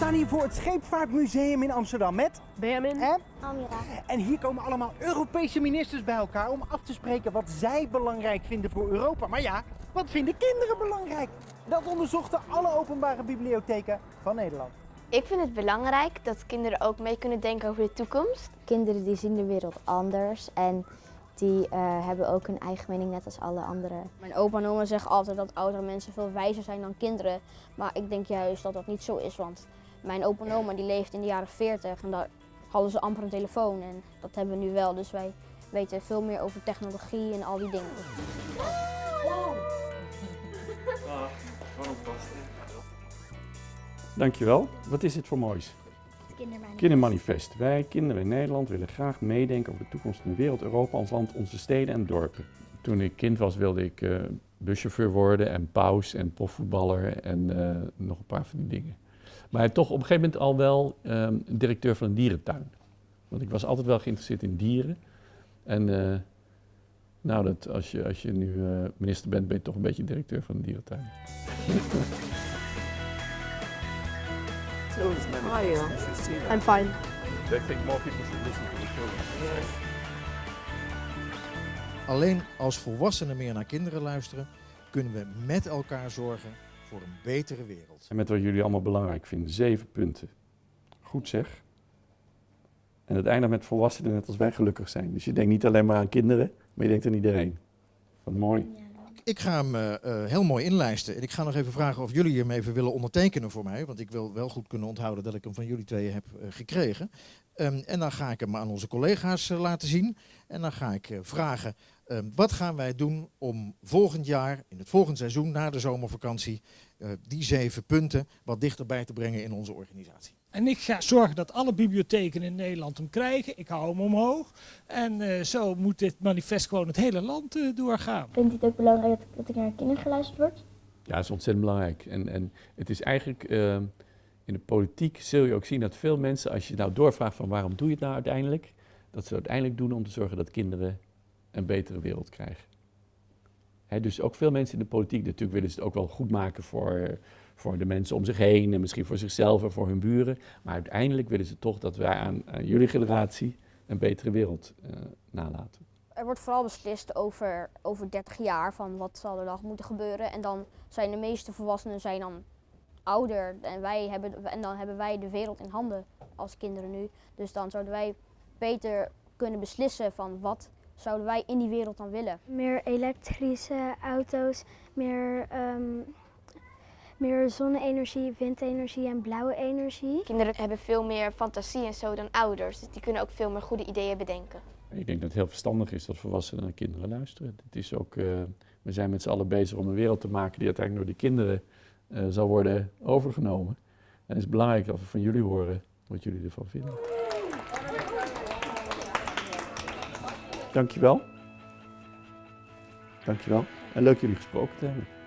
staan hier voor het Scheepvaartmuseum in Amsterdam met... Benjamin. En? Amira. En hier komen allemaal Europese ministers bij elkaar om af te spreken wat zij belangrijk vinden voor Europa. Maar ja, wat vinden kinderen belangrijk? Dat onderzochten alle openbare bibliotheken van Nederland. Ik vind het belangrijk dat kinderen ook mee kunnen denken over de toekomst. Kinderen die zien de wereld anders en die eh, hebben ook een eigen mening net als alle anderen. Mijn opa en oma zeggen altijd dat oudere mensen veel wijzer zijn dan kinderen. Maar ik denk juist dat dat niet zo is, want mijn opa en oma die leefden in de jaren 40 en daar hadden ze amper een telefoon. En dat hebben we nu wel, dus wij weten veel meer over technologie en al die dingen. Dankjewel. Wat is dit voor moois? Kindermanifest. Wij, kinderen in Nederland, willen graag meedenken over de toekomst van de wereld, Europa, ons land, onze steden en dorpen. Toen ik kind was wilde ik eh, buschauffeur worden en paus en profvoetballer en eh, nog een paar van die dingen. Maar toch op een gegeven moment al wel ehm, directeur van een dierentuin. Want ik was altijd wel geïnteresseerd in dieren. En eh, nou, dat, als, je, als je nu minister bent, ben je toch een beetje directeur van een dierentuin. How are you? I'm fine. They think more people should listen to the children. Alleen als volwassenen meer naar kinderen luisteren, kunnen we met elkaar zorgen voor een betere wereld. En met wat jullie allemaal belangrijk vinden. Zeven punten. Goed zeg. En het eindigt met volwassenen net als wij gelukkig zijn. Dus je denkt niet alleen maar aan kinderen, maar je denkt aan iedereen. Wat mooi. Ik ga hem eh, eh, heel mooi inlijsten. En ik ga nog even vragen of jullie hem even willen ondertekenen voor mij. Want ik wil wel goed kunnen onthouden dat ik hem van jullie tweeën heb eh, gekregen. Ehm, en dan ga ik hem aan onze collega's laten zien. En dan ga ik vragen, ehm, wat gaan wij doen om volgend jaar, in het volgende seizoen, na de zomervakantie, die zeven punten wat dichterbij te brengen in onze organisatie. En ik ga zorgen dat alle bibliotheken in Nederland hem krijgen. Ik hou hem omhoog. En uh, zo moet dit manifest gewoon het hele land uh, doorgaan. Vindt u het ook belangrijk dat, dat er naar kinderen geluisterd wordt? Ja, dat is ontzettend belangrijk. En, en het is eigenlijk, uh, in de politiek zul je ook zien dat veel mensen, als je nou doorvraagt van waarom doe je het nou uiteindelijk, dat ze uiteindelijk doen om te zorgen dat kinderen een betere wereld krijgen. Dus ook veel mensen in de politiek, natuurlijk willen ze het ook wel goed maken voor voor de mensen om zich heen en misschien voor zichzelf en voor hun buren. Maar uiteindelijk willen ze toch dat wij aan, jullie generatie een betere wereld uh, nalaten. Er wordt vooral beslist over, over 30 jaar van wat zal er dan moeten gebeuren. En dan zijn de meeste volwassenen zijn dan ouder en, wij hebben, en dan hebben wij de wereld in handen als kinderen nu. Dus dan zouden wij beter kunnen beslissen van wat zouden wij in die wereld dan willen. Meer elektrische auto's, meer um meer zonne-energie, windenergie en blauwe energie. Kinderen hebben veel meer fantasie en zo dan ouders, dus die kunnen ook veel meer goede ideeën bedenken. Ik denk dat het heel verstandig is dat volwassenen naar kinderen luisteren. Het is ook, uh, we zijn met z'n allen bezig om een wereld te maken die uiteindelijk door de kinderen uh, zal worden overgenomen. En het is belangrijk dat we van jullie horen wat jullie ervan vinden. Dankjewel. Dankjewel. En leuk jullie gesproken te hebben.